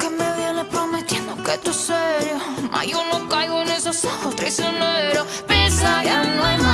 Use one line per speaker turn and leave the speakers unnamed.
Que me viene prometiendo que tú es serio Mas yo no caigo en esos ojos traicioneros. Pesa, ya no hay más.